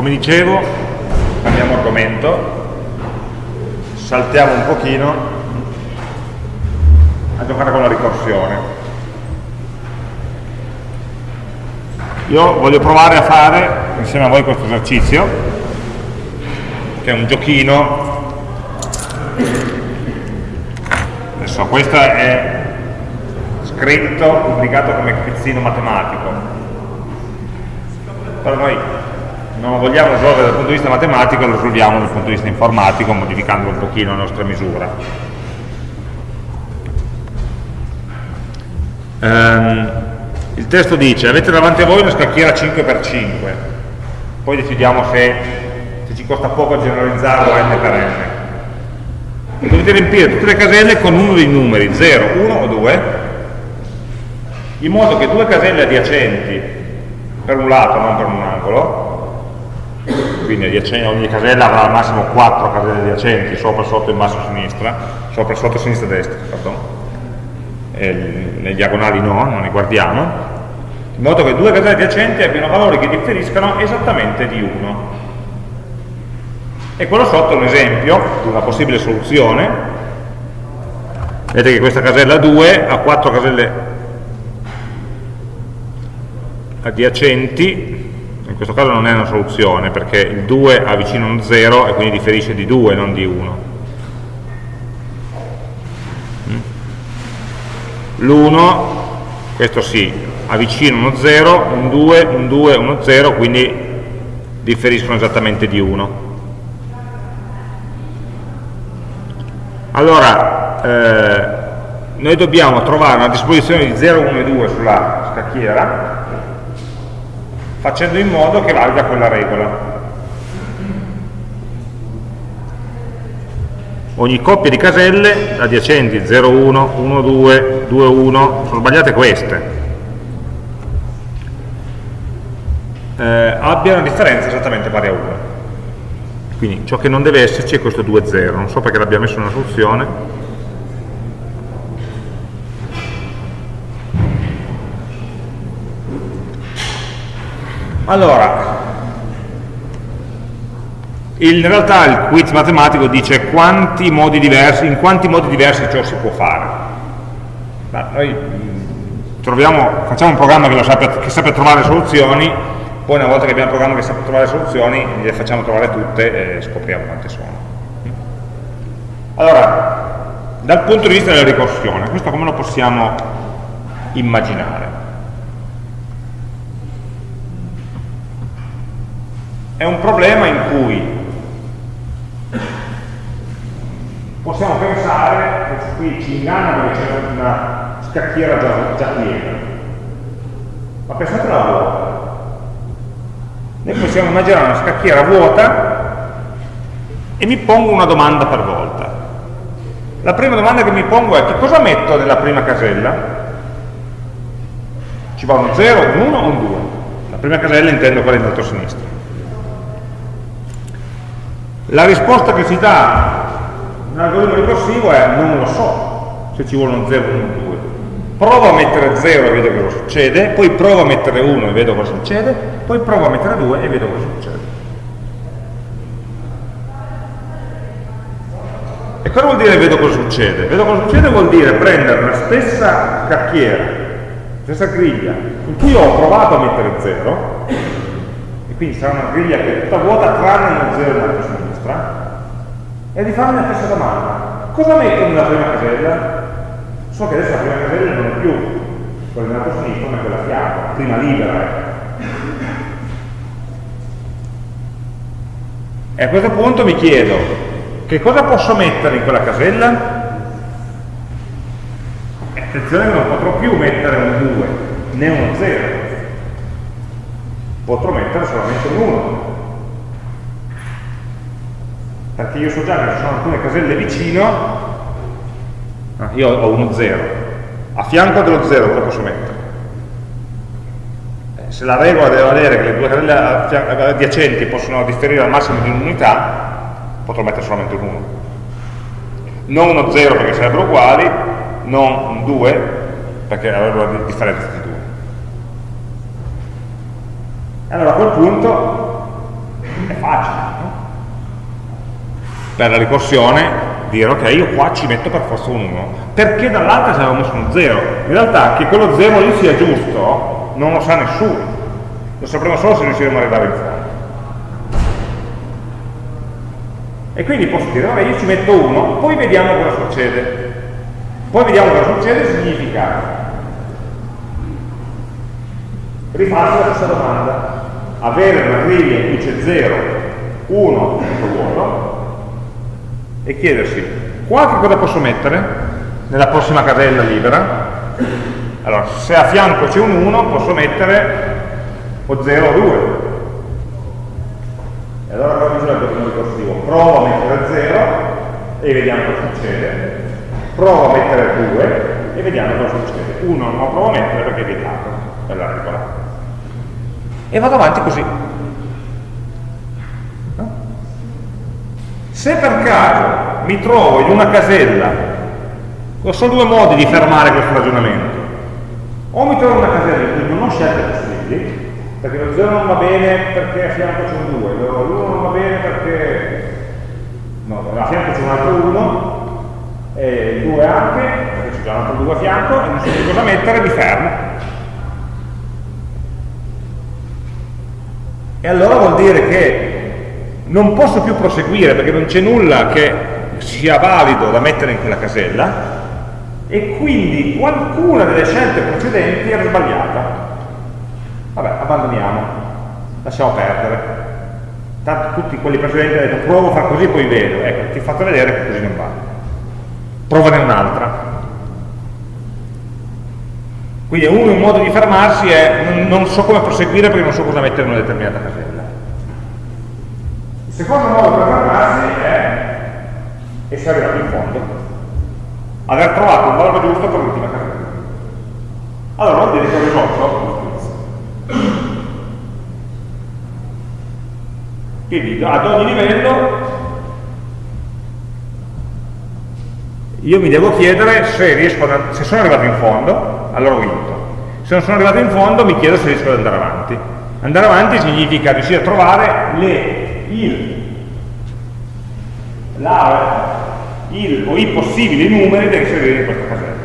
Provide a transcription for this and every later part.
come dicevo, cambiamo argomento, saltiamo un pochino a giocare con la ricorsione. Io voglio provare a fare insieme a voi questo esercizio, che è un giochino. Adesso questo è scritto, pubblicato come quizzino matematico. Però noi non lo vogliamo risolvere dal punto di vista matematico, lo risolviamo dal punto di vista informatico, modificando un pochino la nostra misura. Um, il testo dice, avete davanti a voi una scacchiera 5x5, poi decidiamo se, se ci costa poco generalizzarlo n per n. Dovete riempire tutte le caselle con uno dei numeri, 0, 1 o 2, in modo che due caselle adiacenti per un lato, non per un angolo, quindi ogni casella avrà al massimo 4 caselle adiacenti, sopra, sotto, in basso, sinistra, sopra, sotto, sinistra, destra, pardon. E le diagonali no, non le guardiamo, in modo che due caselle adiacenti abbiano valori che differiscano esattamente di 1. E quello sotto è un esempio di una possibile soluzione. Vedete che questa casella 2 ha 4 caselle adiacenti in questo caso non è una soluzione perché il 2 ha vicino uno 0 e quindi differisce di 2 non di 1 mm. l'1 questo sì ha vicino uno 0 un 2, un 2, uno 0 quindi differiscono esattamente di 1 allora eh, noi dobbiamo trovare una disposizione di 0, 1 e 2 sulla scacchiera facendo in modo che valga quella regola. Ogni coppia di caselle adiacenti 0, 1, 1, 2, 2, 1, sono sbagliate queste, eh, abbia una differenza esattamente pari a 1. Quindi ciò che non deve esserci è questo 2, 0, non so perché l'abbia messo in una soluzione, Allora, in realtà il quiz matematico dice quanti diversi, in quanti modi diversi ciò si può fare. Ma noi mm, troviamo, facciamo un programma che, sappia, che sappia trovare soluzioni, poi una volta che abbiamo un programma che sappia trovare soluzioni, le facciamo trovare tutte e scopriamo quante sono. Allora, dal punto di vista della ricorsione, questo come lo possiamo immaginare? È un problema in cui possiamo pensare, qui ci inganna perché c'è una scacchiera già, già piena, ma pensate alla vuota. Noi possiamo immaginare una scacchiera vuota e mi pongo una domanda per volta. La prima domanda che mi pongo è che cosa metto nella prima casella? Ci va un 0, un 1 o un 2? La prima casella intendo quella in alto a sinistra. La risposta che ci dà un algoritmo ricorsivo è non lo so se ci vuole un 0 o un 2. Provo a mettere 0 e vedo cosa succede, poi provo a mettere 1 e vedo cosa succede, poi provo a mettere 2 e vedo cosa succede. E cosa vuol dire vedo cosa succede? Vedo cosa succede vuol dire prendere la stessa cacchiera, la stessa griglia, in cui ho provato a mettere 0, e quindi sarà una griglia che è tutta vuota tranne uno 0 in alto sinistra e di farmi la stessa domanda. Cosa metto nella prima casella? So che adesso la prima casella non è più quella in alto sinistra, ma è quella fianco, prima libera. E a questo punto mi chiedo, che cosa posso mettere in quella casella? Attenzione che non potrò più mettere un 2, né uno 0. Potrò mettere solamente un 1 perché io so già che ci sono alcune caselle vicino, ah, io ho uno 0, a fianco dello 0 cosa posso mettere? Eh, se la regola deve valere che le due caselle adiacenti possono differire al massimo di un'unità, potrò mettere solamente un 1. Non uno 0 perché sarebbero uguali, non un 2 perché avrebbero una differenza di 2. Allora a quel punto è facile, no? Per la ricorsione dire ok, io qua ci metto per forza un 1, perché dall'altra ci avevo messo uno 0. In realtà che quello 0 lì sia giusto non lo sa nessuno, lo sapremo solo se riusciremo ad arrivare in fondo. E quindi posso dire, vabbè, io ci metto 1, poi vediamo cosa succede. Poi vediamo cosa succede significa rifarsi la stessa domanda, avere una griglia in cui c'è 0, 1, vuoto, e chiedersi qua che cosa posso mettere? Nella prossima casella libera. Allora se a fianco c'è un 1 posso mettere o 0 o 2 e allora cosa dice l'algoritmo ricorsivo? provo a mettere 0 e vediamo cosa succede. Provo a mettere 2 e vediamo cosa succede. 1 non lo provo a mettere perché è vietato. Per la regola e vado avanti così Se per caso mi trovo in una casella, ho solo due modi di fermare questo ragionamento. O mi trovo in una casella in cui non ho scelte possibili, perché lo 0 non va bene perché a fianco c'è un 2, l'1 non va bene perché no, a fianco c'è un altro 1, e il 2 anche, perché c'è già un altro 2 a fianco, e non so più cosa mettere, mi fermo. E allora vuol dire che non posso più proseguire perché non c'è nulla che sia valido da mettere in quella casella e quindi qualcuna delle scelte precedenti era sbagliata. Vabbè, abbandoniamo, lasciamo perdere. Tanto tutti quelli precedenti hanno detto provo a fare così poi vedo. Ecco, ti ho fatto vedere che così non va. Provane un'altra. Quindi uno un modo di fermarsi è non so come proseguire perché non so cosa mettere in una determinata casella. Secondo modo per fermarsi è essere arrivato in fondo, aver trovato il valore giusto per l'ultima casella. Allora vuol dire che ho risolto Quindi ad ogni livello io mi devo chiedere se, riesco a, se sono arrivato in fondo, allora ho vinto. Se non sono arrivato in fondo mi chiedo se riesco ad andare avanti. Andare avanti significa riuscire a trovare le il, la, il o i possibili numeri da inserire in questa casella.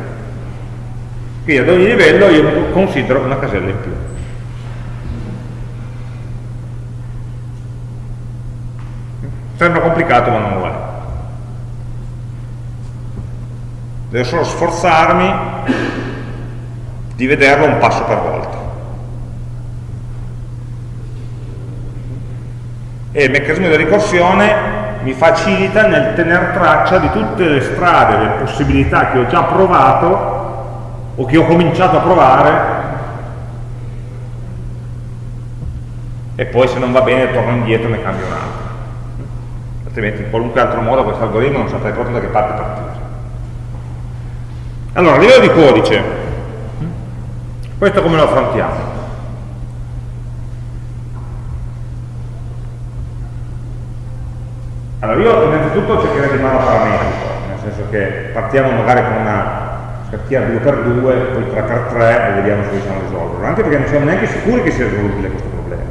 Quindi ad ogni livello io considero una casella in più. Sembra complicato ma non lo è. Devo solo sforzarmi di vederlo un passo per volta. e il meccanismo di ricorsione mi facilita nel tenere traccia di tutte le strade, le possibilità che ho già provato o che ho cominciato a provare. E poi se non va bene torno indietro e ne cambio un altro. Altrimenti in qualunque altro modo questo algoritmo non saprei proprio da che parte partire. Allora a livello di codice questo come lo affrontiamo? Allora io innanzitutto cercherei di farlo parametrico, nel senso che partiamo magari con una scacchiera 2x2, poi 3x3 e vediamo se riusciamo a risolverlo, anche perché non siamo neanche sicuri che sia risolubile questo problema.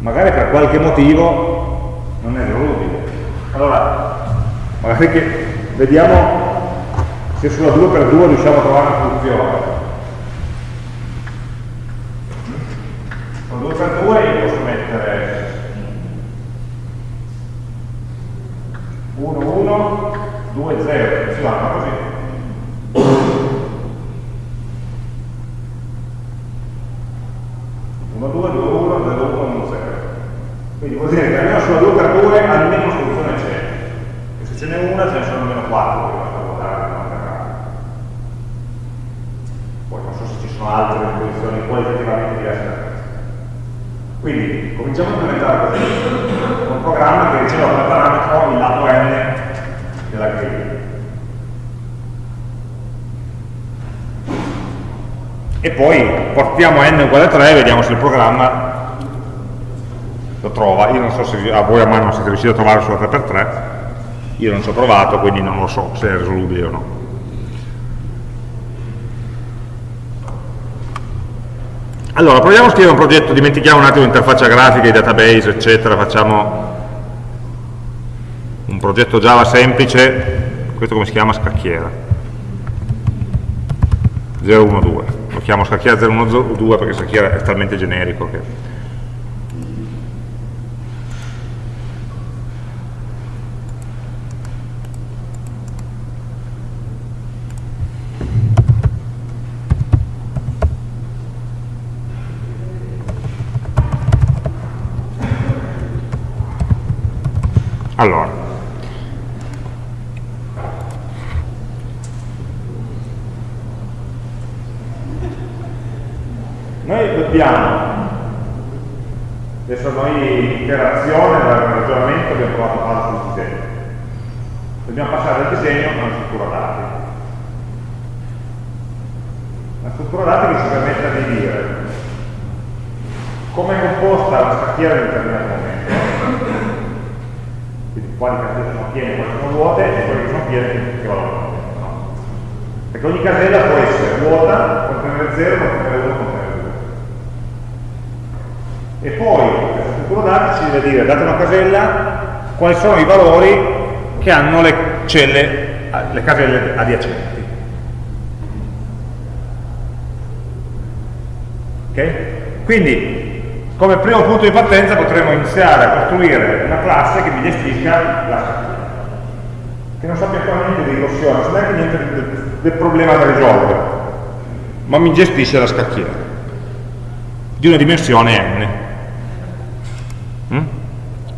Magari per qualche motivo non è risolubile. Allora, magari che vediamo se sulla 2x2 riusciamo a trovare una soluzione. Con 2x2 io posso mettere 1, 1, 2, 0, si vanno così. 1, 2, 2, 1, 0, 1, 1, 0. Quindi vuol dire che almeno sulla 2 per 2 almeno soluzione c'è. E se ce n'è una ce ne sono almeno 4 che basta votare per non errare. Poi non so se ci sono altre posizioni qualitativamente diverse da questa. Quindi cominciamo a implementare così un programma che riceve come parametro il lato n della griglia. E poi portiamo n uguale a 3 e vediamo se il programma lo trova. Io non so se a voi a mano siete riusciti a trovare sulla 3x3, io non ci ho provato, quindi non lo so se è risolubile o no. Allora, proviamo a scrivere un progetto, dimentichiamo un attimo l'interfaccia grafica, i database, eccetera, facciamo un progetto Java semplice, questo come si chiama? Scacchiera. 012, lo chiamo scacchiera 012 perché scacchiera è talmente generico che Allora, noi dobbiamo, adesso noi interazione, dal ragionamento abbiamo provato a fare sul disegno, dobbiamo passare dal disegno a una struttura dati. La struttura dati che ci permette di dire come è composta la scacchiera in un determinato momento, quali caselle sono piene, quali sono vuote e che sono piene che valore no? Perché ogni casella può essere vuota, contenere 0, contenere 1, contenere 2. E poi struttura dati ci deve dire, date una casella, quali sono i valori che hanno le celle, le caselle adiacenti. Ok? Quindi come primo punto di partenza potremmo iniziare a costruire una classe che mi gestisca la scacchiera che non sappia ancora niente di ricorsione, non sa neanche niente del, del, problema da risolvere ma mi gestisce la scacchiera di una dimensione n?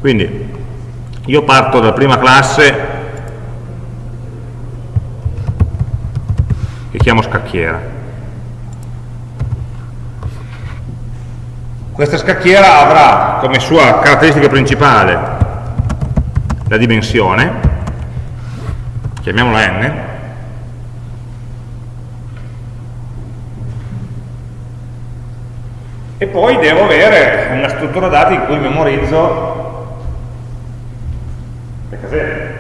Quindi io parto dalla prima classe che chiamo scacchiera. Questa scacchiera avrà come sua caratteristica principale la dimensione, chiamiamola n, e poi devo avere struttura dati in cui memorizzo le caselle.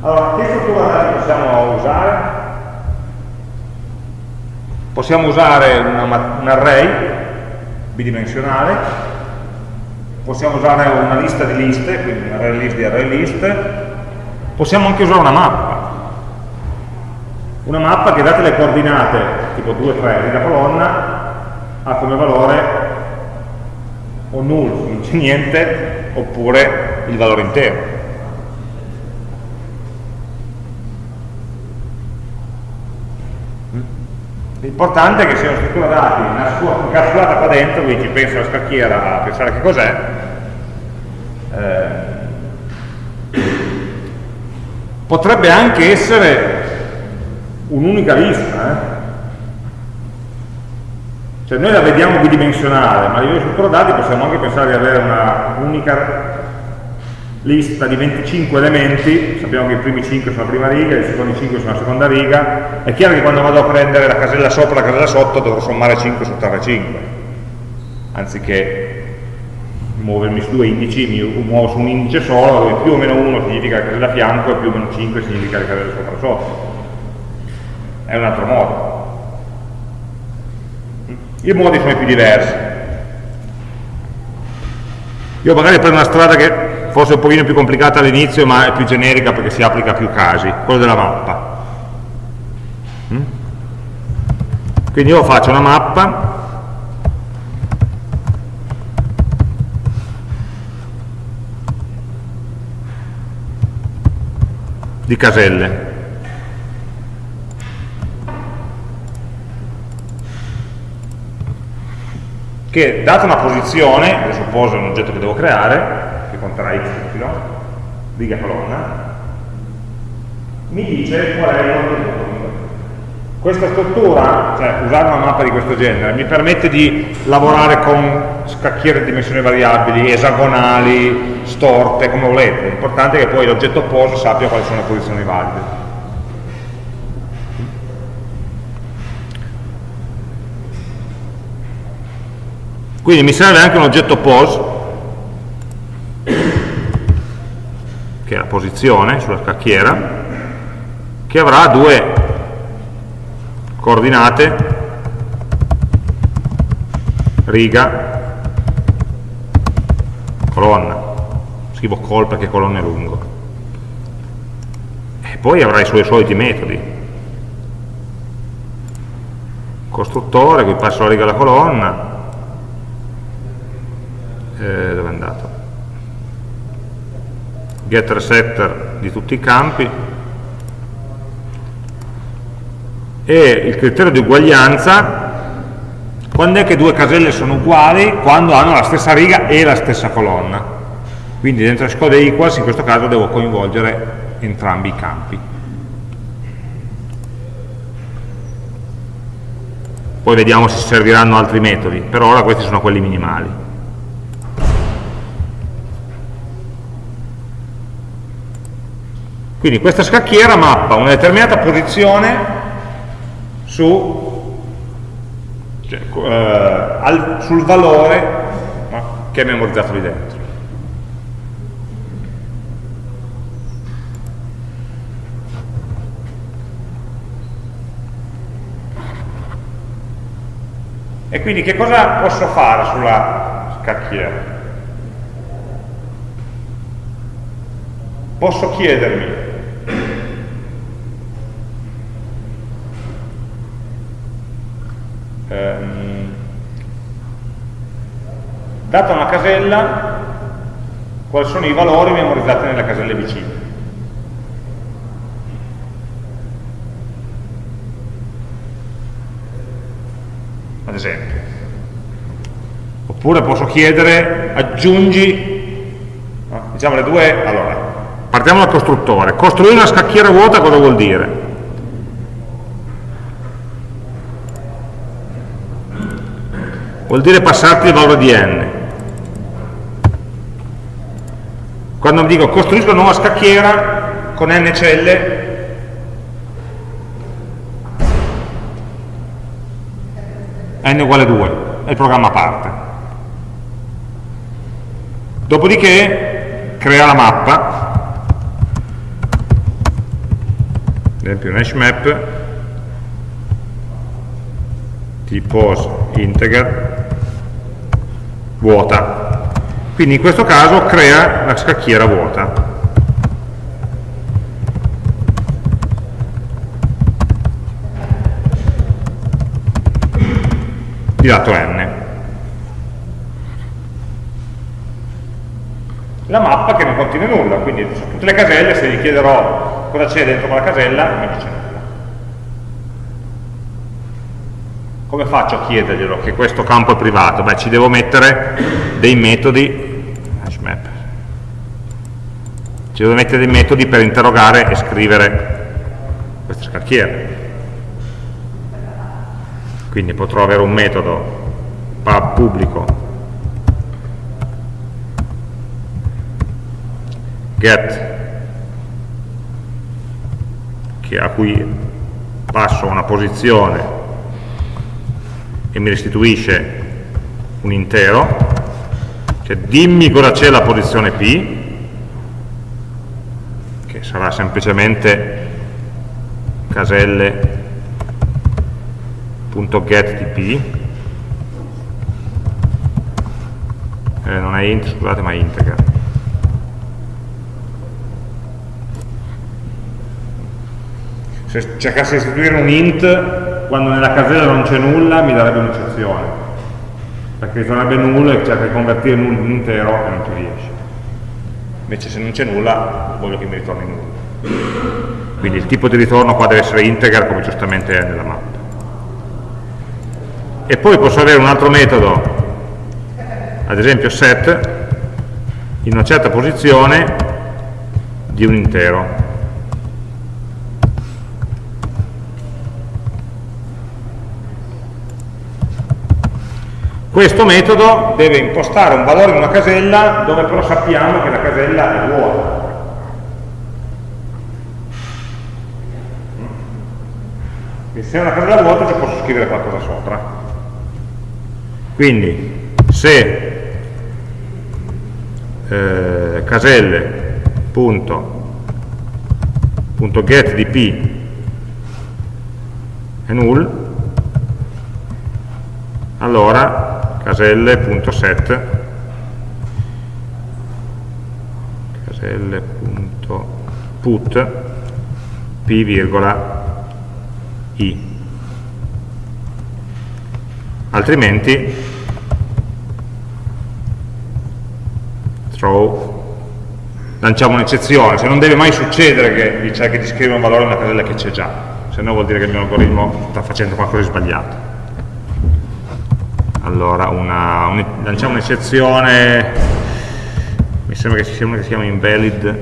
Allora, che struttura dati possiamo usare? Possiamo usare una, un array bidimensionale, possiamo usare una lista di liste, quindi un array list di array list, possiamo anche usare una mappa. Una mappa che date le coordinate, tipo 2, 3 di una colonna, ha come valore o null, non c'è niente, oppure il valore intero. L'importante è che sia una struttura dati incapsulata qua dentro, quindi ci pensa la scacchiera a pensare che cos'è, eh, potrebbe anche essere un'unica lista, eh? Cioè noi la vediamo bidimensionale, ma a livello di struttura possiamo anche pensare di avere un'unica lista di 25 elementi, sappiamo che i primi 5 sono la prima riga, i secondi 5 sono la seconda riga, è chiaro che quando vado a prendere la casella sopra e la casella sotto dovrò sommare 5 sottrarre 5, anziché muovermi su due indici, mi muovo su un indice solo, dove più o meno 1 significa la casella a fianco e più o meno 5 significa la casella sopra e sotto. È un altro modo. I modi sono i più diversi. Io magari prendo una strada che forse un pochino più complicata all'inizio ma è più generica perché si applica a più casi, quello della mappa. Mm? Quindi io faccio una mappa di caselle. Che data una posizione, adesso poso un oggetto che devo creare, che conterrà x, y, riga colonna, mi dice qual è il contenuto. Questa struttura, cioè usare una mappa di questo genere, mi permette di lavorare con scacchiere di dimensioni variabili, esagonali, storte, come volete. L'importante è che poi l'oggetto post sappia quali sono le posizioni valide. Quindi mi serve anche un oggetto pose che è la posizione sulla scacchiera, che avrà due coordinate riga, colonna. Scrivo col perché colonna è lungo. E poi avrà i suoi soliti metodi. Costruttore, qui passo la riga alla colonna. Eh, dove è andato? Getter setter di tutti i campi. E il criterio di uguaglianza quando è che due caselle sono uguali? Quando hanno la stessa riga e la stessa colonna. Quindi dentro scode equals in questo caso devo coinvolgere entrambi i campi. Poi vediamo se serviranno altri metodi, per ora questi sono quelli minimali. Quindi questa scacchiera mappa una determinata posizione su cioè, eh, al, sul valore che è memorizzato lì dentro. E quindi che cosa posso fare sulla scacchiera? Posso chiedermi ehm, data una casella quali sono i valori memorizzati nelle caselle vicine ad esempio oppure posso chiedere aggiungi diciamo le due allora partiamo dal costruttore costruire una scacchiera vuota cosa vuol dire? Vuol dire passarti il valore di n. Quando dico costruisco una nuova scacchiera con n celle, n uguale 2, è il programma parte. Dopodiché crea la mappa, ad esempio un hash map, tipo integer, vuota. Quindi in questo caso crea la scacchiera vuota. di lato n. La mappa che non contiene nulla, quindi tutte le caselle se gli chiederò cosa c'è dentro quella casella, non mi dice nulla. Come faccio a chiederglielo che questo campo è privato? Beh, ci devo mettere dei metodi, hashmap, ci devo mettere dei metodi per interrogare e scrivere queste scacchiere. Quindi potrò avere un metodo pub pubblico get a cui passo una posizione e mi restituisce un intero, cioè dimmi cosa c'è la posizione P, che sarà semplicemente caselle.get di P, eh, non è int, scusate, ma è integer. Se cercassi di istituire un int quando nella casella non c'è nulla mi darebbe un'eccezione. Perché ritornerebbe nulla e cerca di convertire nulla in intero e non ci riesce. Invece se non c'è nulla voglio che mi ritorni nulla. Quindi il tipo di ritorno qua deve essere integer come giustamente è nella mappa. E poi posso avere un altro metodo. Ad esempio set in una certa posizione di un intero Questo metodo deve impostare un valore in una casella dove però sappiamo che la casella è vuota. Quindi se è una casella vuota ci posso scrivere qualcosa sopra. Quindi se eh, caselle.get di p è null, allora caselle.set caselle.put p i. Altrimenti throw lanciamo un'eccezione, cioè non deve mai succedere che vi cerchi di scrivere un valore in una casella che c'è già, se no vuol dire che il mio algoritmo sta facendo qualcosa di sbagliato. Allora, un, lanciamo un'eccezione, mi sembra che ci sia che si chiama invalid,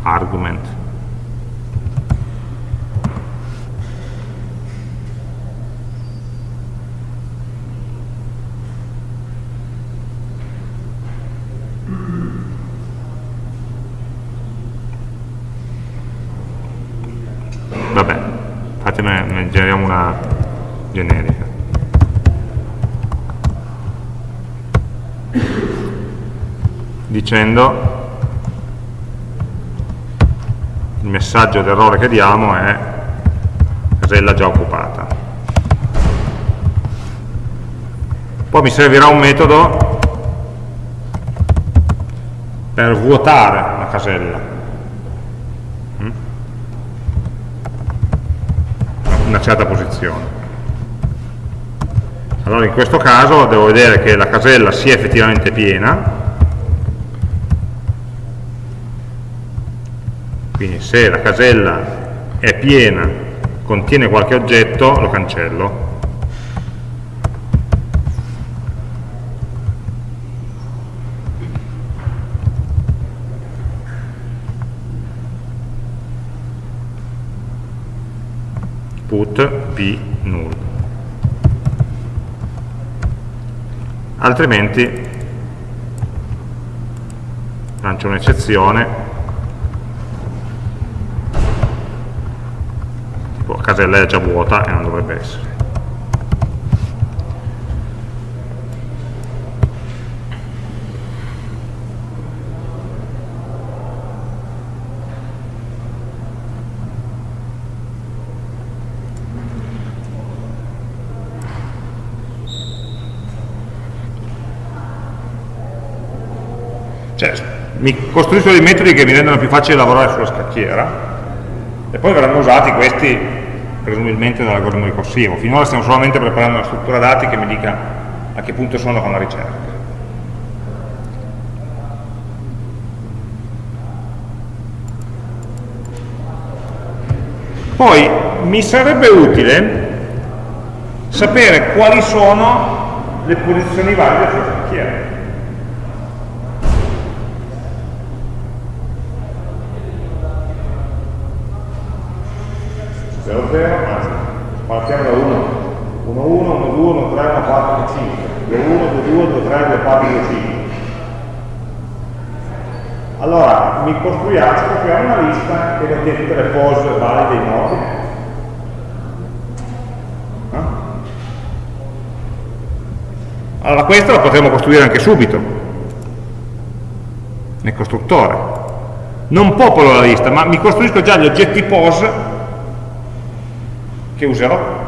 argument. ne generiamo una generica dicendo il messaggio d'errore che diamo è casella già occupata. Poi mi servirà un metodo per vuotare la casella. Una certa posizione. Allora in questo caso devo vedere che la casella sia effettivamente piena, quindi se la casella è piena, contiene qualche oggetto, lo cancello. put p null altrimenti lancio un'eccezione tipo la casella è già vuota e non dovrebbe essere. Cioè, mi costruisco dei metodi che mi rendono più facile lavorare sulla scacchiera e poi verranno usati questi presumibilmente dall'algoritmo ricorsivo. Finora stiamo solamente preparando una struttura dati che mi dica a che punto sono con la ricerca. Poi mi sarebbe utile sapere quali sono le posizioni valide sulla scacchiera. 0, 0, anzi, partiamo da 1, 1, 1, 1, 2, 1, 3, 1, 4, 1, 5, 2, 1, 2, 2, 2, 3, 2, 4, 2, 5. Allora, mi costruiamo, costruiamo una lista che contiene tutte le pose valide in ordine. Eh? Allora, questa la potremmo costruire anche subito, nel costruttore. Non popolo la lista, ma mi costruisco già gli oggetti pose che userò.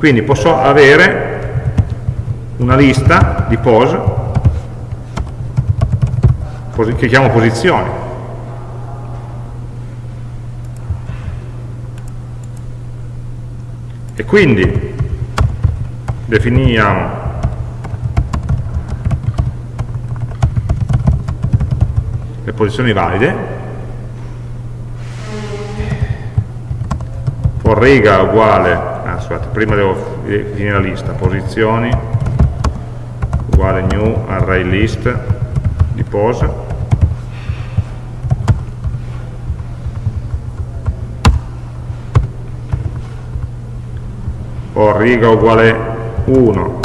Quindi posso avere una lista di pose che chiamo posizioni. E quindi definiamo le posizioni valide for riga uguale, scusate, prima devo finire la lista, posizioni uguale new array list di pose. For riga uguale 1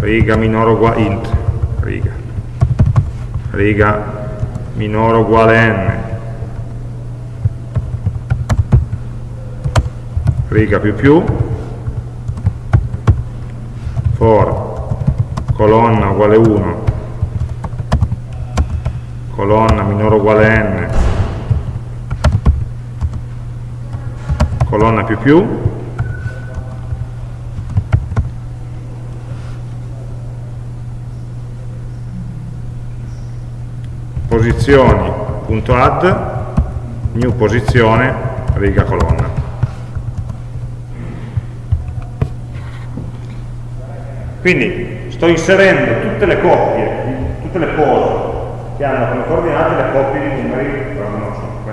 riga minore uguale int. Riga. Riga minore uguale n riga più più, for colonna uguale 1, colonna minore uguale n, colonna più più, posizioni punto posizioni.add, new posizione, riga colonna. Quindi sto inserendo tutte le coppie, tutte le pose che hanno come coordinate le coppie di numeri tra 1 e 5,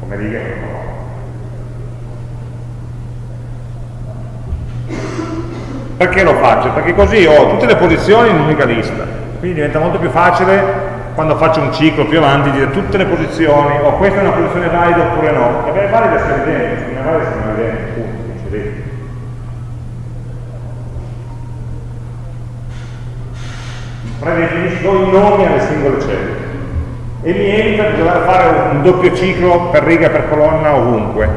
come righe. Perché lo faccio? Perché così ho tutte le posizioni in un'unica lista, quindi diventa molto più facile quando faccio un ciclo più avanti dire tutte le posizioni, o oh, questa è una posizione valida oppure no, e è valida se è evidente, se non è valida se non è evidente, punto, predefinisco i nomi alle singole cellule e mi evita di dover fare un doppio ciclo per riga per colonna ovunque.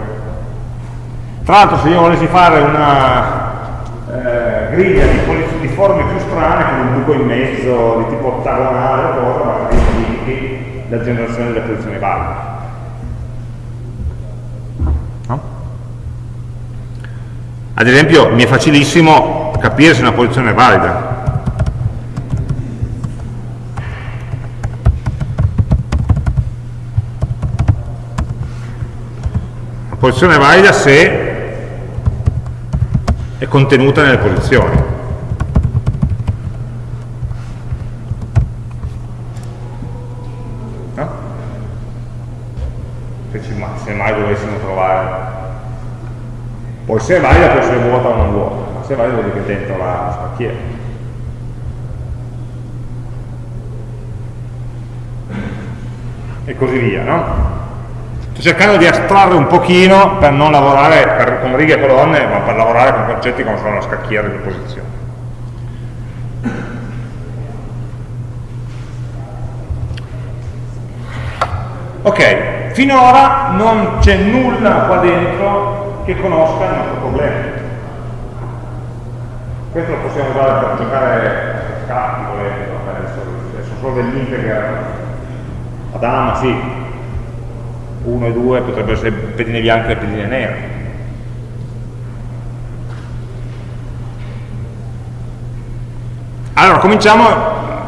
Tra l'altro se io volessi fare una eh, griglia di, di, forme più strane, come un buco in mezzo, di tipo ottagonale o cosa, magari modifichi la generazione delle posizioni valide. Ad esempio mi è facilissimo capire se una posizione è valida. Posizione è valida se è contenuta nelle posizioni. Se, se mai dovessimo trovare poi se è valida può essere vuota o non vuota ma se è valida vuol dire che dentro la spacchiera e così via no? Sto cercando di astrarre un pochino per non lavorare per, con righe e colonne, ma per lavorare con concetti come sono la scacchiera di posizione. Ok, finora non c'è nulla qua dentro che conosca il nostro problema. Questo lo possiamo usare per giocare a scatti, volendo, adesso solo degli integer ad sì, 1 e 2 potrebbero essere pedine bianche e pedine nere. Allora, cominciamo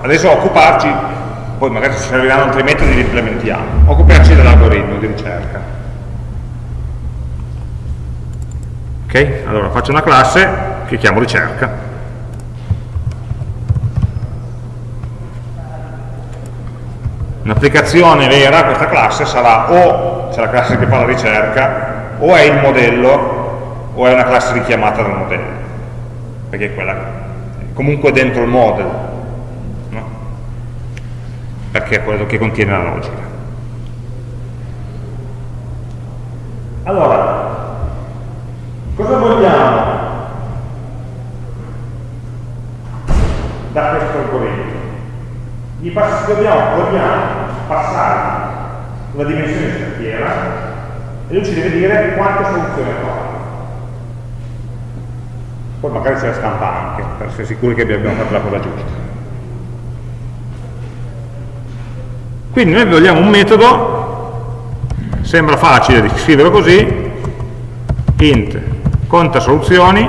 adesso a occuparci, poi magari ci serviranno altri metodi li implementiamo, occuparci dell'algoritmo di ricerca. Ok? Allora faccio una classe che chiamo ricerca. Un'applicazione vera, questa classe, sarà o c'è la classe che fa la ricerca, o è il modello, o è una classe richiamata dal modello, perché è quella comunque dentro il model, no? perché è quello che contiene la logica. Allora, cosa vogliamo da questo algoritmo? Gli pass dobbiamo, vogliamo passare una dimensione scacchiera e lui ci deve dire quante soluzioni ha poi magari ce la stampa anche per essere sicuri che abbiamo fatto la cosa giusta. Quindi noi vogliamo un metodo sembra facile di scriverlo così int conta soluzioni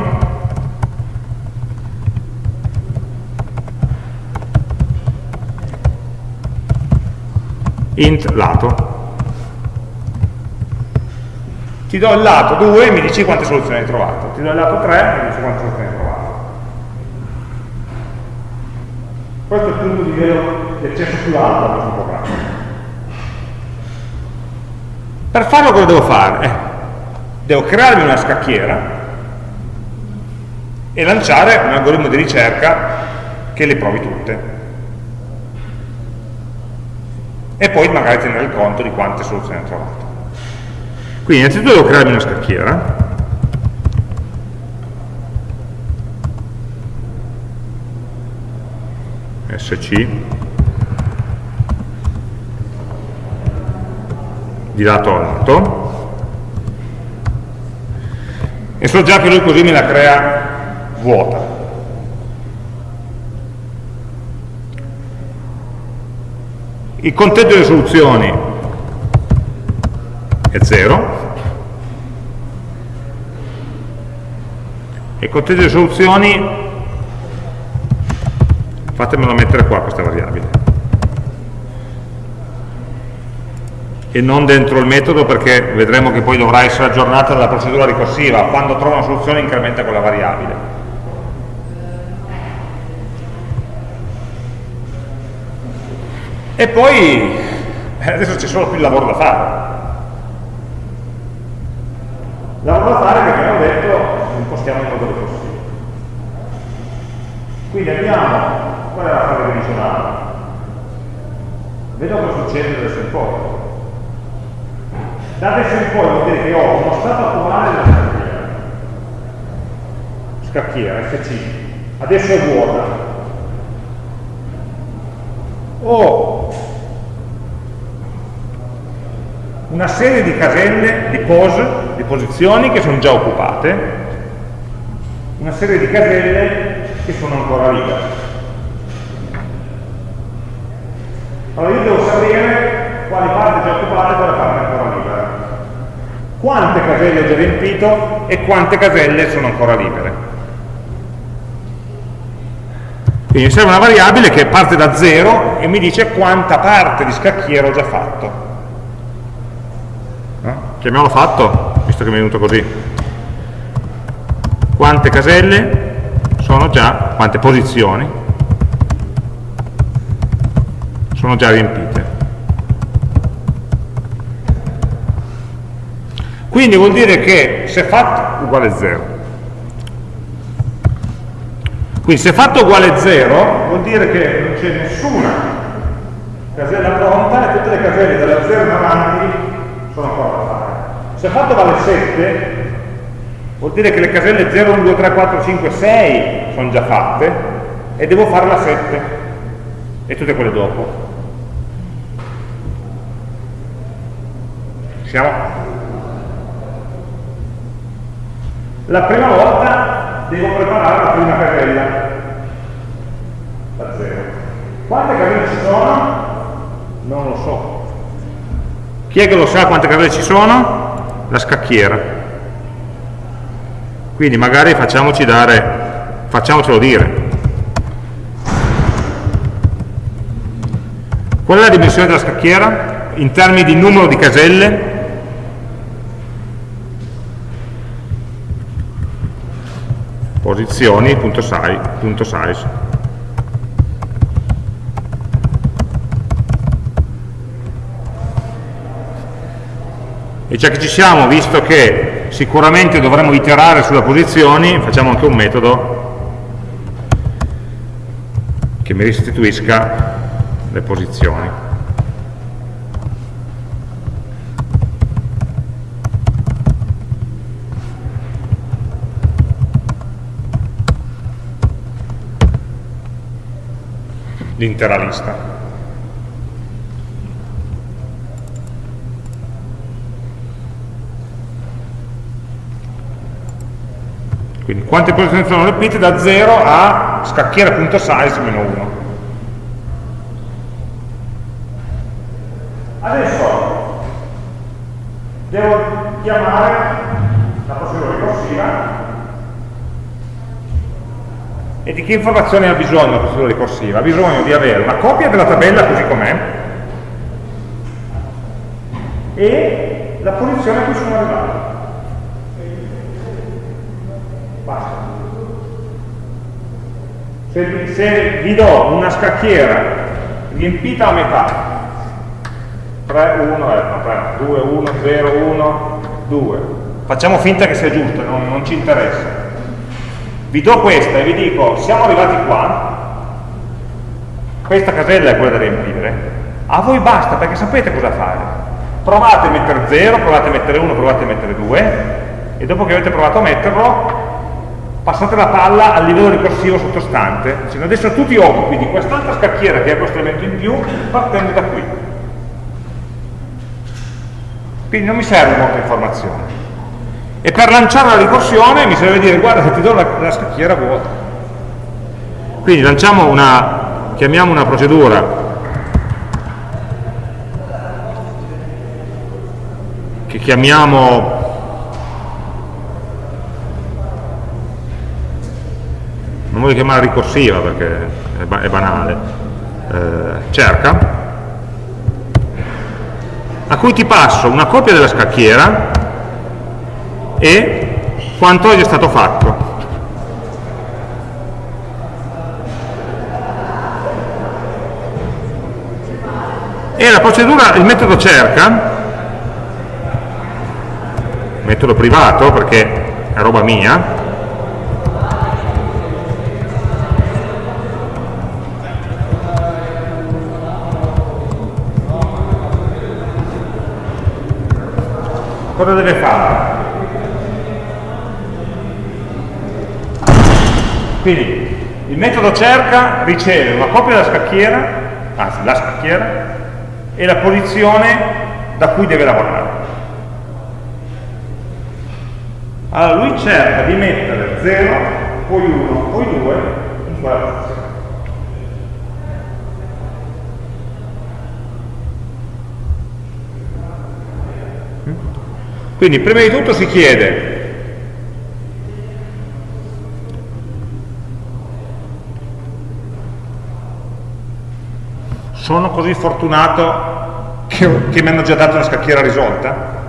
int lato. Ti do il lato 2 e mi dici quante soluzioni hai trovato. Ti do il lato 3 e mi dici quante soluzioni hai trovato. Questo è il punto di livello di accesso più alto a questo programma. Per farlo cosa devo fare? Eh, devo crearmi una scacchiera e lanciare un algoritmo di ricerca che le provi tutte e poi magari tenere conto di quante soluzioni ho trovato. Quindi innanzitutto devo crearmi una scacchiera, SC, di lato a lato, e so già che lui così me la crea vuota, il conteggio delle soluzioni è 0 e il conteggio delle soluzioni fatemelo mettere qua questa variabile. E non dentro il metodo perché vedremo che poi dovrà essere aggiornata dalla procedura ricorsiva. Quando trova una soluzione incrementa quella variabile. E poi eh, adesso c'è solo più lavoro da fare. Lavoro da fare che abbiamo detto impostiamo in modo ricorsivo. Quindi abbiamo qual è la fase dimensionale vedo cosa succede adesso in poi. Da adesso in poi vuol dire che ho uno stato attuale della scacchiera. Scacchiera FC adesso è vuota ho una serie di caselle, di pose, di posizioni che sono già occupate, una serie di caselle che sono ancora libere. Allora io devo sapere quali parti già occupate e quale parte ancora libera. Quante caselle ho già riempito e quante caselle sono ancora libere. Quindi mi serve una variabile che parte da zero e mi dice quanta parte di scacchiera ho già fatto chiamiamolo fatto, visto che mi è venuto così. Quante caselle sono già, quante posizioni sono già riempite. Quindi vuol dire che se fatto uguale 0. Quindi se fatto uguale 0 vuol dire che non c'è nessuna casella pronta e tutte le caselle dalla 0 in avanti sono ancora da fare. Se fatto vale 7, vuol dire che le caselle 0, 1, 2, 3, 4, 5, 6 sono già fatte e devo fare la 7 e tutte quelle dopo. Siamo? La prima volta devo preparare la prima casella da 0. Quante caselle ci sono? Non lo so. Chi è che lo sa quante caselle ci sono? la scacchiera quindi magari facciamoci dare facciamocelo dire qual è la dimensione della scacchiera in termini di numero di caselle posizioni punto size, punto size e già che ci siamo, visto che sicuramente dovremo iterare sulle posizioni, facciamo anche un metodo che mi restituisca le posizioni. L'intera lista. Quindi quante posizioni sono riempite da 0 a scacchiera.size meno 1. Adesso devo chiamare la procedura ricorsiva e di che informazioni ha bisogno la procedura ricorsiva? Ha bisogno di avere una copia della tabella così com'è e la posizione a cui sono arrivato. se, se vi do una scacchiera riempita a metà 3, 1, eh, 2, 1, 0, 1, 2 facciamo finta che sia giusta, non, non ci interessa vi do questa e vi dico siamo arrivati qua questa casella è quella da riempire a voi basta perché sapete cosa fare provate a mettere 0, provate a mettere 1, provate a mettere 2 e dopo che avete provato a metterlo passate la palla al livello ricorsivo sottostante, dicendo adesso tu ti occupi di quest'altra scacchiera che è questo elemento in più, partendo da qui. Quindi non mi serve molta informazione. E per lanciare la ricorsione mi serve dire guarda che ti do la, la scacchiera vuota. Quindi lanciamo una, chiamiamo una procedura. Che chiamiamo voglio chiamare ricorsiva perché è, ba è banale, eh, cerca, a cui ti passo una copia della scacchiera e quanto è già stato fatto. E la procedura, il metodo cerca, metodo privato perché è roba mia, cosa deve fare? Quindi il metodo cerca riceve una copia della scacchiera, anzi la scacchiera, e la posizione da cui deve lavorare. Allora lui cerca di mettere 0, poi 1, poi 2 in quella posizione. Quindi prima di tutto si chiede sono così fortunato che, che mi hanno già dato una scacchiera risolta?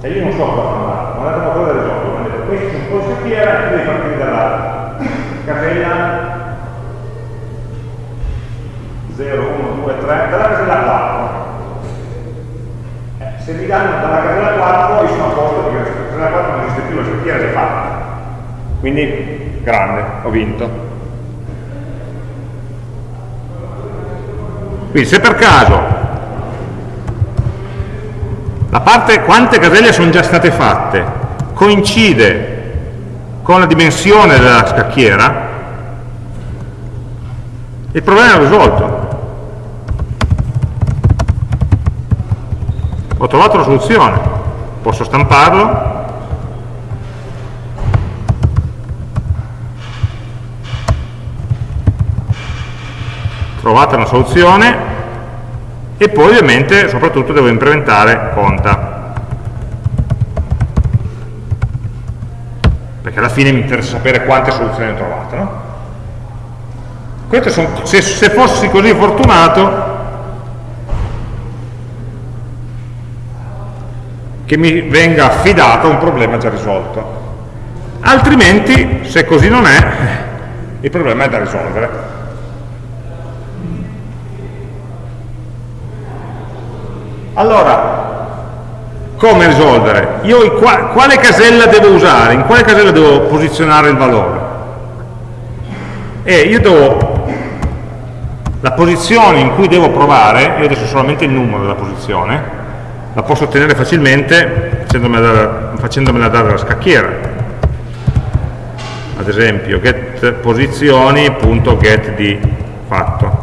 E io non so cosa hanno dato, mi hanno dato una cosa risolta, mi detto questo è un po' di scacchiera e devi partire dalla casella 0, 1, 2, 3, dalla casella 4 se mi danno dalla casella 4 io sono a posto perché la casella 4 non esiste più, la scacchiera è fatta. Quindi grande, ho vinto. Quindi se per caso la parte quante caselle sono già state fatte coincide con la dimensione della scacchiera, il problema è risolto. ho trovato la soluzione posso stamparlo trovate una soluzione e poi ovviamente soprattutto devo implementare conta perché alla fine mi interessa sapere quante soluzioni ho trovato no? Sono, se, se fossi così fortunato che mi venga affidato un problema già risolto. Altrimenti, se così non è, il problema è da risolvere. Allora, come risolvere? Io quale casella devo usare? In quale casella devo posizionare il valore? E io devo la posizione in cui devo provare, io adesso solamente il numero della posizione, la posso ottenere facilmente facendomela, facendomela dare dalla scacchiera ad esempio get posizioni.get di fatto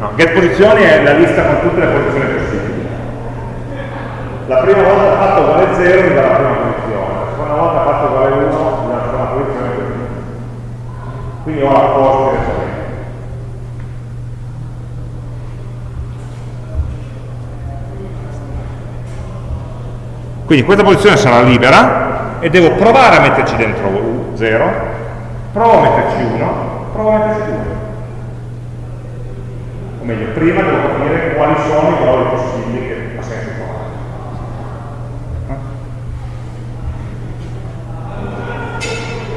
no, get posizioni è la lista con tutte le posizioni possibili. La prima volta fatto vale 0 mi dà la prima posizione. La seconda volta fatto vale 1 mi dà la seconda posizione. Quindi ho la posto direttamente Quindi questa posizione sarà libera e devo provare a metterci dentro 0, provo a metterci 1, provo a metterci 2. O meglio, prima devo capire quali sono i valori possibili che ha senso provare.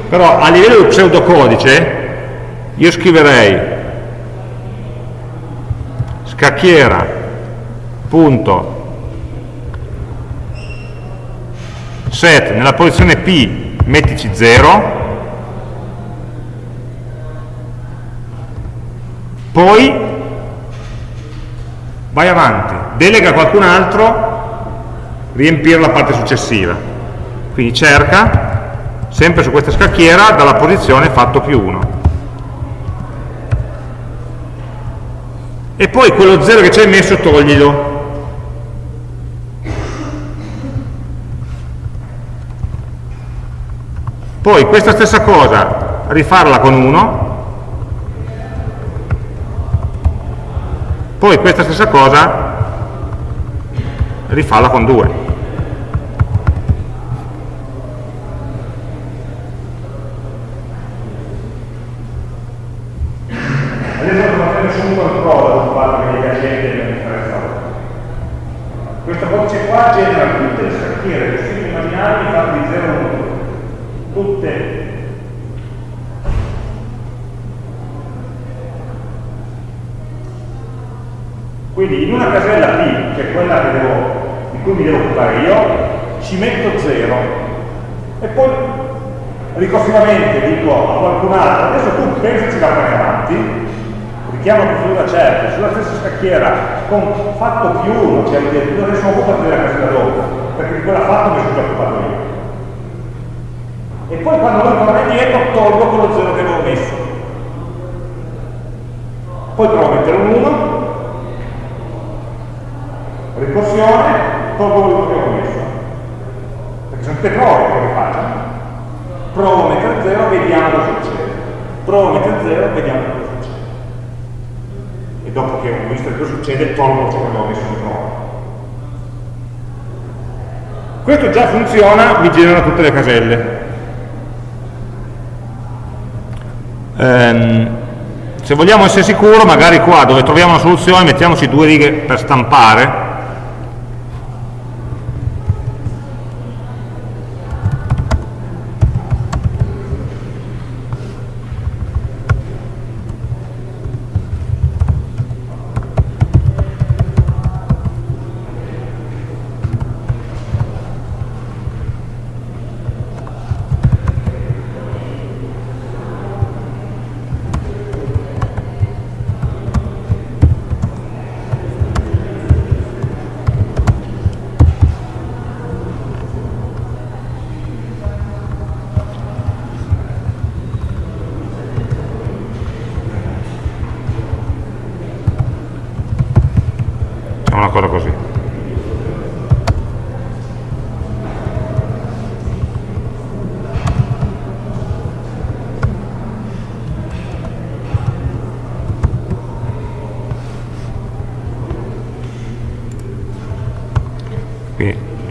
Però a livello di pseudocodice io scriverei scacchiera punto set nella posizione P mettici 0 poi vai avanti. Delega a qualcun altro riempire la parte successiva. Quindi cerca sempre su questa scacchiera dalla posizione fatto più 1 e poi quello 0 che ci hai messo toglilo. Poi questa stessa cosa, rifarla con 1, poi questa stessa cosa rifalla con 2 questa codice qua genera tutte le scacchiere possibili immaginabili fatte di 0 a 1 tutte Quindi in una casella P, che è quella che devo, di cui mi devo occupare io, ci metto 0 e poi ricorsivamente dico a qualcun altro, adesso tu pensaci da fare avanti, richiamo procedura certa, stessa scacchiera, con fatto più 1, cioè adesso occupati della casella dopo, perché di quella fatto mi sono già occupato io. E poi quando lui torna indietro tolgo quello 0 che avevo messo. Poi provo a mettere un 1 ricorsione, tolgo quello che ho messo. Perché sono tutte prove che faccio. Provo a mettere 0, vediamo cosa succede. Provo a mettere 0, vediamo cosa succede. Dopo che ho visto cosa succede, tolgo ciò che avevo messo in prova. Questo già funziona, mi genera tutte le caselle. Ehm, se vogliamo essere sicuri, magari qua dove troviamo una soluzione mettiamoci due righe per stampare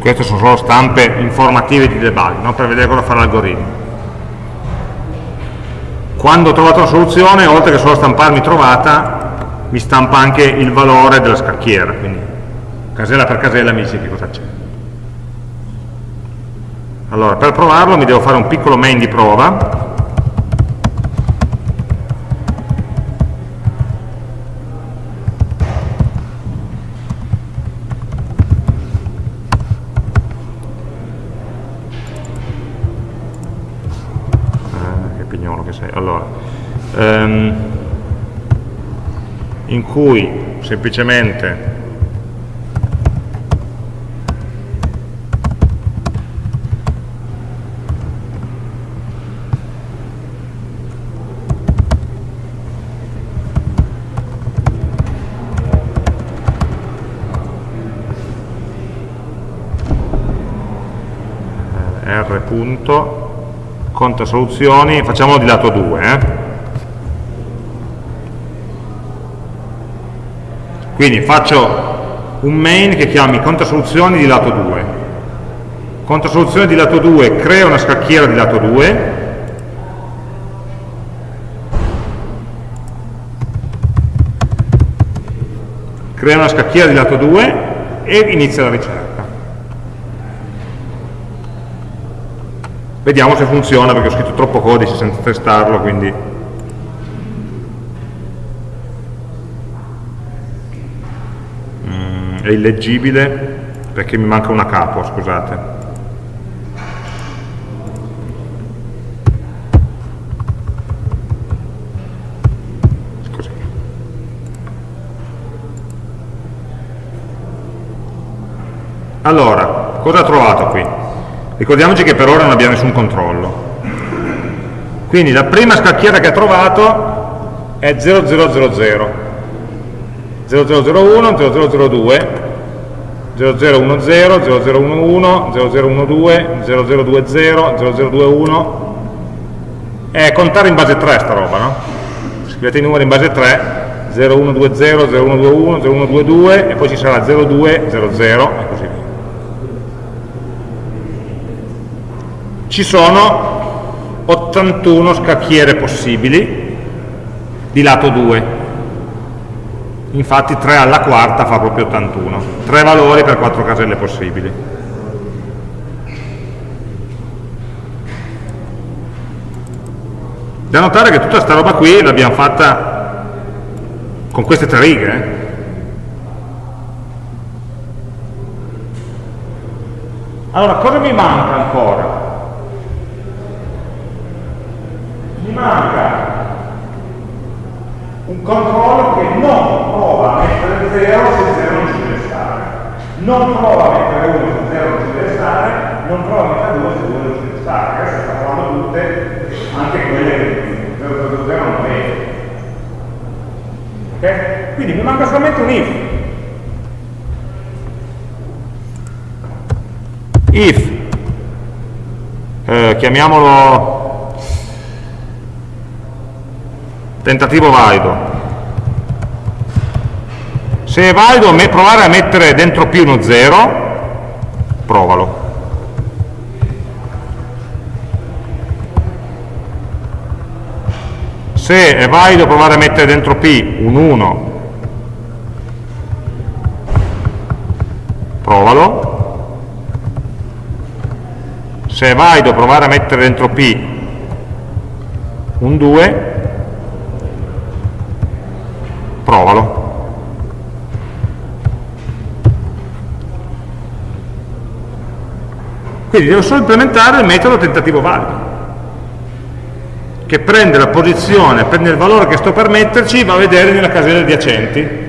queste sono solo stampe informative di debug, no? per vedere cosa fa l'algoritmo. Quando ho trovato la soluzione, oltre che solo stamparmi trovata, mi stampa anche il valore della scacchiera, quindi casella per casella mi dice che cosa c'è. Allora, per provarlo mi devo fare un piccolo main di prova, in cui semplicemente r punto conta soluzioni facciamolo di lato 2 eh? Quindi faccio un main che chiami controsoluzioni di lato 2. Controsoluzione di lato 2 crea una scacchiera di lato 2 crea una scacchiera di lato 2 e inizia la ricerca. Vediamo se funziona perché ho scritto troppo codice senza testarlo, quindi è illeggibile perché mi manca una capo, scusate. Allora, cosa ha trovato qui? Ricordiamoci che per ora non abbiamo nessun controllo. Quindi la prima scacchiera che ha trovato è 0000 0001, 0002, 0010, 0011, 0012, 0020, 0021 è contare in base 3 sta roba, no? Scrivete i numeri in base 3, 0120, 0121, 0122 e poi ci sarà 0200 e così via. Ci sono 81 scacchiere possibili di lato 2 infatti 3 alla quarta fa proprio 81 3 valori per 4 caselle possibili da notare che tutta questa roba qui l'abbiamo fatta con queste tre righe eh. allora cosa mi manca ancora? mi manca un controllo che non prova a mettere 0 se 0 non ci deve stare, non prova a mettere 1 se 0 non ci deve stare, non prova a mettere 2 se 2 non ci deve stare. Queste sta provando tutte, anche quelle che 0, 0, 0 non vede. Ok? Quindi mi manca solamente un if. If, eh, chiamiamolo tentativo valido. Se è valido provare a mettere dentro P uno 0 provalo. Se è valido provare a mettere dentro P un 1 provalo. Se è valido provare a mettere dentro P un 2 provalo. Quindi devo solo implementare il metodo tentativo valido, che prende la posizione, prende il valore che sto per metterci, va a vedere nella casella adiacenti.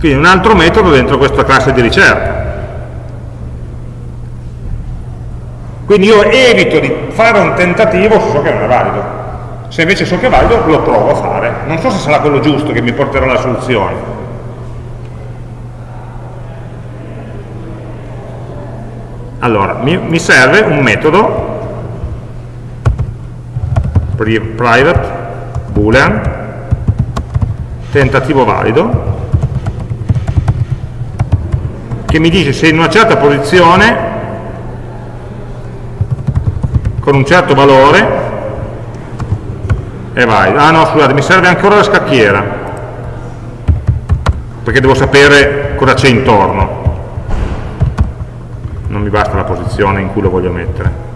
Quindi un altro metodo dentro questa classe di ricerca. Quindi io evito di fare un tentativo se so che non è valido. Se invece so che è valido, lo provo a fare. Non so se sarà quello giusto che mi porterà alla soluzione. Allora, mi, mi serve un metodo private boolean tentativo valido che mi dice se in una certa posizione con un certo valore e vai. Ah no, scusate, mi serve ancora la scacchiera, perché devo sapere cosa c'è intorno. Non mi basta la posizione in cui lo voglio mettere.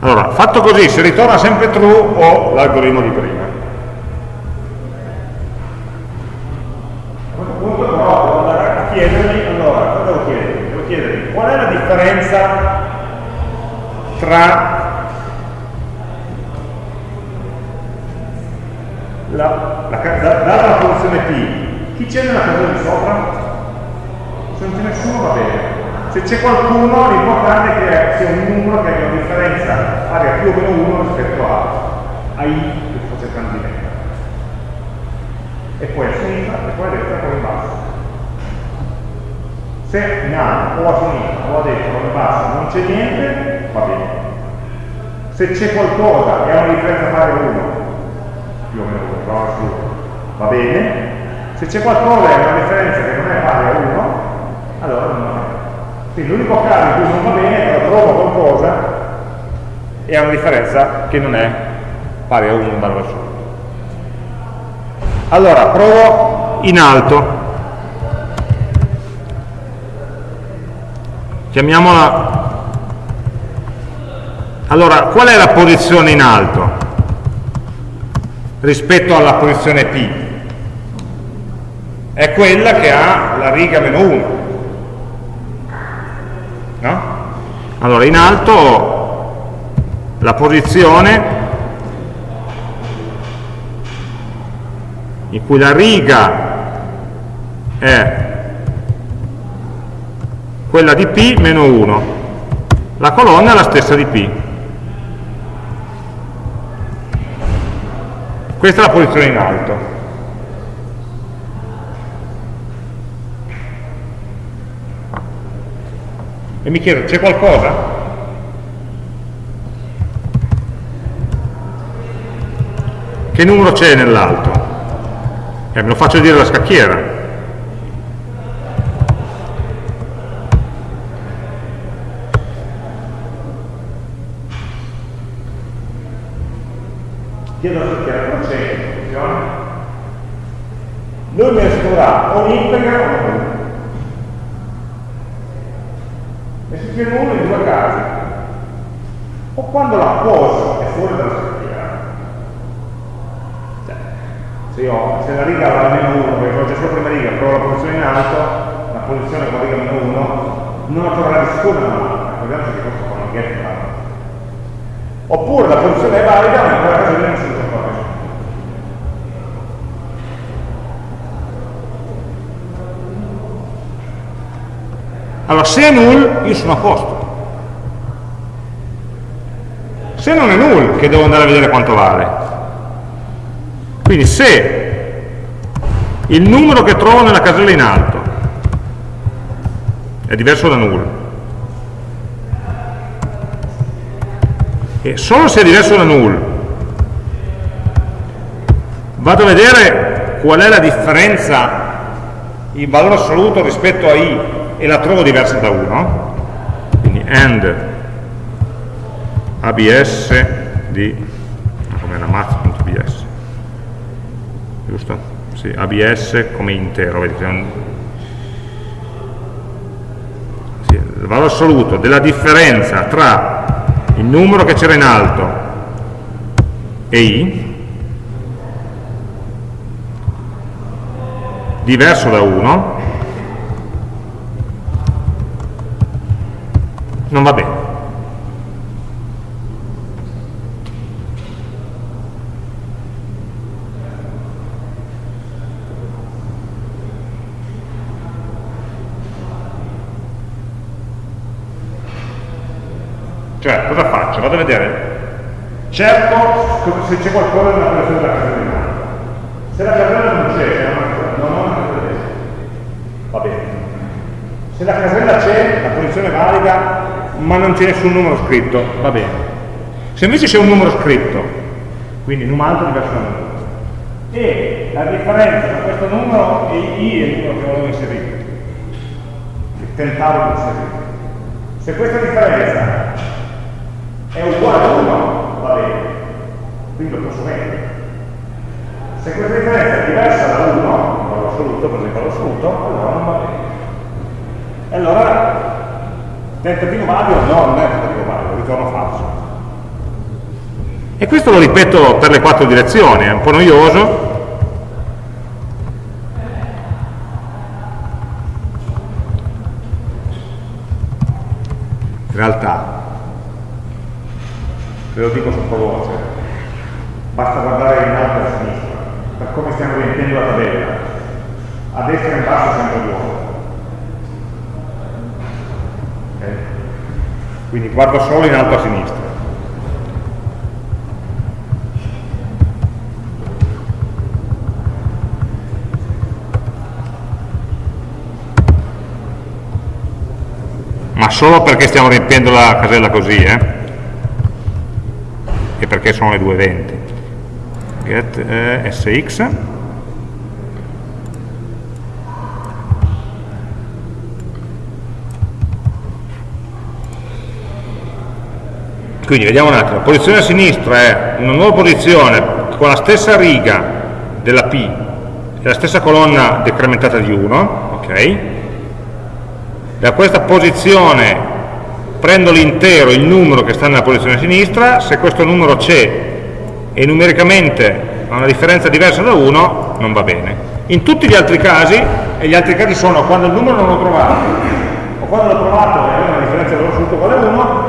Allora, fatto così, si ritorna sempre true o l'algoritmo di prima. A questo punto però devo andare a chiedermi, allora, cosa devo chiedermi? Devo chiedermi qual è la differenza tra la, la, data la funzione p, chi c'è nella casella di sopra? Se non c'è nessuno va bene se c'è qualcuno l'importante è che sia un numero che abbia una differenza pari a più o meno 1 rispetto a, a i che sto cercando di mettere e poi a sinistra e poi a destra e poi in basso. Se in alto o a sinistra o a destra o in basso non c'è niente va bene. Se c'è qualcosa e ha una differenza pari a 1 più o meno 1 va bene. Se c'è qualcosa e ha una differenza che non è pari a 1 allora non va bene quindi l'unico caso in cui non va bene è quando trovo qualcosa e ha una differenza che non è pari a 1 in barra assoluto. Allora, provo in alto. Chiamiamola... Allora, qual è la posizione in alto rispetto alla posizione P? È quella che ha la riga meno 1 no? Allora, in alto la posizione in cui la riga è quella di P meno 1, la colonna è la stessa di P. questa è la posizione in alto. E mi chiedo, c'è qualcosa? Che numero c'è nell'alto? Eh, me lo faccio dire la scacchiera. chiedo alla scacchiera come c'è funziona lui mi assicurerà o integra o non c'è nulla in due casi o quando la poso è fuori dalla scacchiera cioè, se, io, se la riga va a meno 1 perché c'è solo prima riga provo la posizione in alto la posizione con riga meno 1 non la troverà nessuna ricordiamoci che questo fa una get oppure la posizione è valida ma in quella casella non usa ancora nessuno Allora, se è null, io sono a posto. Se non è null, che devo andare a vedere quanto vale. Quindi se il numero che trovo nella casella in alto è diverso da null, e solo se è diverso da null, vado a vedere qual è la differenza in valore assoluto rispetto a i e la trovo diversa da 1 quindi and abs di come era math.bs giusto? sì, abs come intero è un, sì, il valore assoluto della differenza tra il numero che c'era in alto e i diverso da 1 non va bene. Cioè, cosa faccio? Vado a vedere, cerco se c'è qualcosa nella collezione della casella Se la casella non c'è, non ho una casella va bene. Se la casella c'è, la posizione valida, ma non c'è nessun numero scritto, va bene. Se invece c'è un numero scritto, quindi num altro diverso da numero, e la differenza tra questo numero e i è il numero che volevo inserire, che tentavo di inserire. Se questa differenza è uguale a 1, va bene, quindi lo posso mettere. Se questa differenza è diversa da 1, valore assoluto, per esempio l'assoluto, allora non va bene. E allora Tentativo valido? No, non è tentativo valido, ritorno falso. E questo lo ripeto per le quattro direzioni, è un po' noioso. In realtà, ve lo dico sottovoce, basta guardare in alto e a sinistra, per come stiamo riempiendo la tabella, a destra e in basso è sempre vuoto quindi guardo solo in alto a sinistra. Ma solo perché stiamo riempiendo la casella così eh? e perché sono le 220 get eh, sx quindi vediamo un attimo, posizione a sinistra è una nuova posizione. Con la stessa riga della P e la stessa colonna decrementata di 1 ok? Da questa posizione prendo l'intero, il numero che sta nella posizione a sinistra. Se questo numero c'è e numericamente ha una differenza diversa da 1 non va bene. In tutti gli altri casi e gli altri casi sono quando il numero non l'ho trovato o quando l'ho trovato e aveva una differenza dello assoluto uguale a 1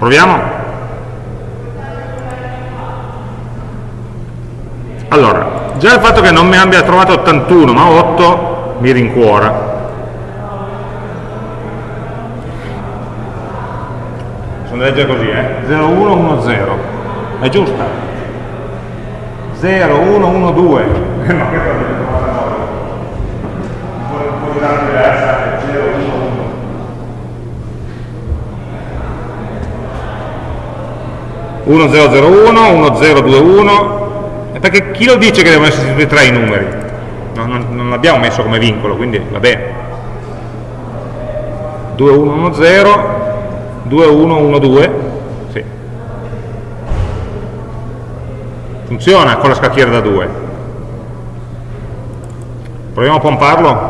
Proviamo? Allora, già il fatto che non mi abbia trovato 81 ma 8 mi rincuora. Sono da leggere così eh. 0110 è giusta? 0112 ma questa è un po' diversa 1001, 1021, perché chi lo dice che devono essere tutti e tre i numeri? No, non, non l'abbiamo messo come vincolo, quindi vabbè. 2110, 2112, sì. Funziona con la scacchiera da 2. Proviamo a pomparlo?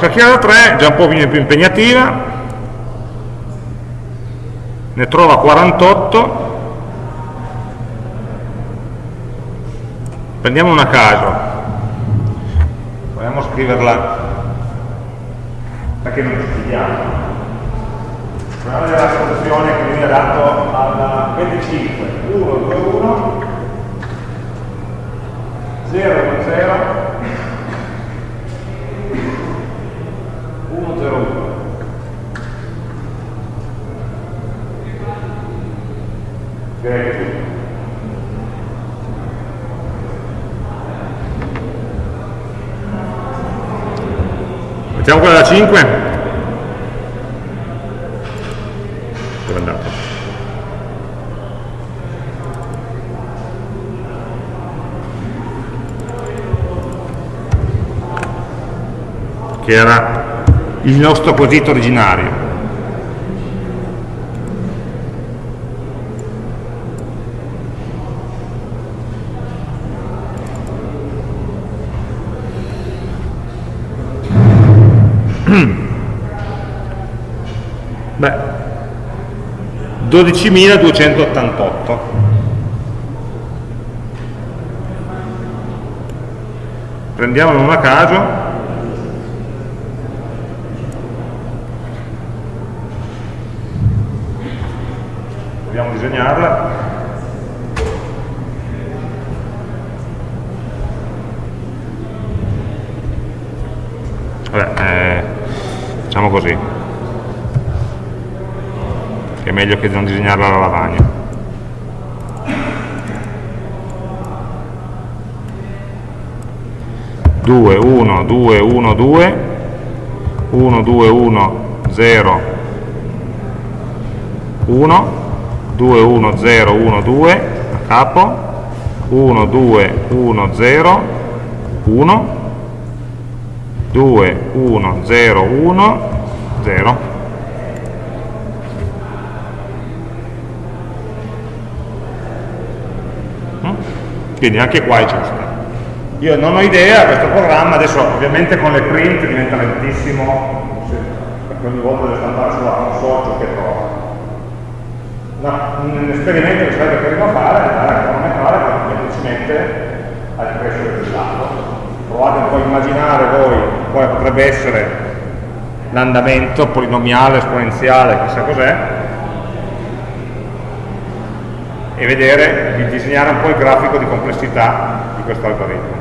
Scacchiera 3 già un po' più impegnativa, ne trova 48, prendiamo una a caso, proviamo a scriverla? Perché non ci fidiamo. Proviamo a la soluzione che viene dato al 25, 1, 2, 1, 0, 0, 101 direi che Mettiamo quella da 5? Dove è andato? Che era il nostro quesito originario. Beh, 12.288. Prendiamolo una a caso disegnarla Vabbè, eh, facciamo così. Che è meglio che non disegnarla alla lavagna. 2, 1, 2, 1, 2 1, 2, 1, 0 1 2 1 0 1 2 a capo 1 2 1 0 1 2 1 0 1 0 quindi anche qua è giusto. Io non ho idea, questo programma adesso ovviamente con le print diventa lentissimo perché ogni volta deve stampare sulla console che trova una, un esperimento che sarebbe carino fare è andare a cronometrare quanto ci mette al crescere del dato. Provate un po' a immaginare voi quale potrebbe essere l'andamento polinomiale, esponenziale, chissà cos'è, e vedere, di disegnare un po' il grafico di complessità di questo algoritmo.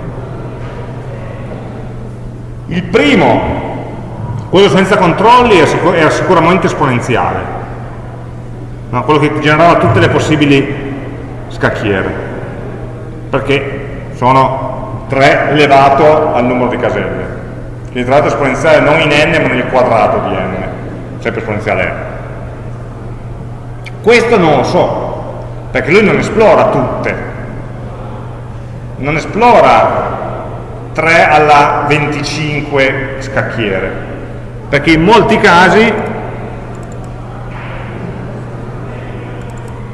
Il primo, quello senza controlli, era sicuramente esponenziale no? quello che generava tutte le possibili scacchiere, perché sono 3 elevato al numero di caselle. Quindi tra l'altro esponenziale non in n ma nel quadrato di n, sempre esponenziale n. Questo non lo so, perché lui non esplora tutte, non esplora 3 alla 25 scacchiere, perché in molti casi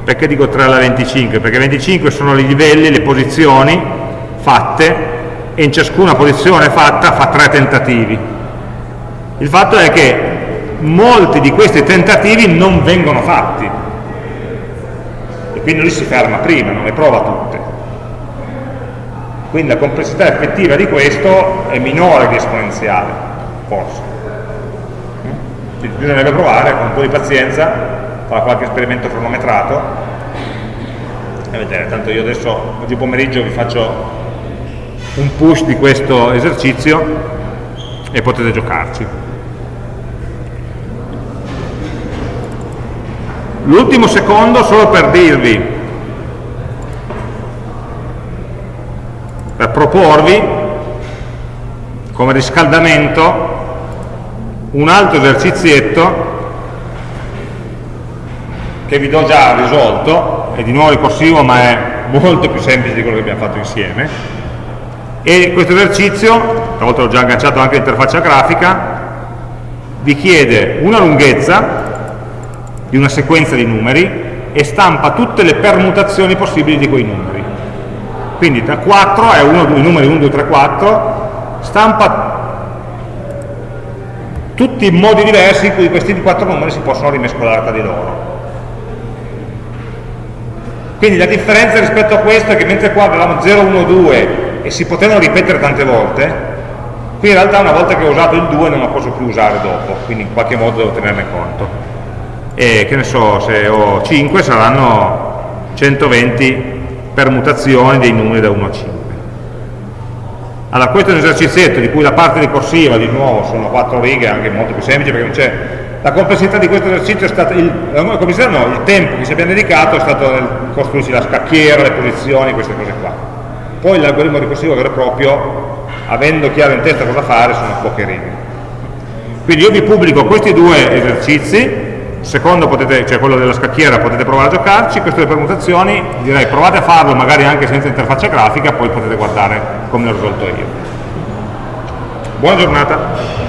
Perché dico 3 alla 25? Perché 25 sono i livelli, le posizioni fatte e in ciascuna posizione fatta fa tre tentativi. Il fatto è che molti di questi tentativi non vengono fatti e quindi lui si ferma prima, non le prova tutte. Quindi la complessità effettiva di questo è minore di esponenziale, forse. Quindi bisognerebbe provare con un po' di pazienza, fare qualche esperimento cronometrato e vedere, tanto io adesso oggi pomeriggio vi faccio un push di questo esercizio e potete giocarci. L'ultimo secondo solo per dirvi, per proporvi come riscaldamento un altro esercizietto che vi do già risolto, è di nuovo ricorsivo ma è molto più semplice di quello che abbiamo fatto insieme e questo esercizio, stavolta l'ho già agganciato anche all'interfaccia grafica, vi chiede una lunghezza di una sequenza di numeri e stampa tutte le permutazioni possibili di quei numeri. Quindi da 4 è uno, i numeri 1, 2, 3, 4, stampa tutti i modi diversi in cui questi quattro numeri si possono rimescolare tra di loro. Quindi la differenza rispetto a questo è che mentre qua avevamo 0, 1, 2 e si potevano ripetere tante volte, qui in realtà una volta che ho usato il 2 non lo posso più usare dopo, quindi in qualche modo devo tenerne conto e che ne so, se ho 5 saranno 120 permutazioni dei numeri da 1 a 5. Allora questo è un esercizietto di cui la parte ricorsiva di nuovo sono 4 righe, anche molto più semplice perché non c'è la complessità di questo esercizio è stata il, no, il tempo che ci abbiamo dedicato è stato nel costruirsi la scacchiera, le posizioni, queste cose qua. Poi l'algoritmo ricorsivo vero e proprio, avendo chiaro in testa cosa fare, sono poche righe. Quindi io vi pubblico questi due esercizi secondo potete, cioè quello della scacchiera potete provare a giocarci, queste due permutazioni direi provate a farlo magari anche senza interfaccia grafica, poi potete guardare come l'ho risolto io. Buona giornata.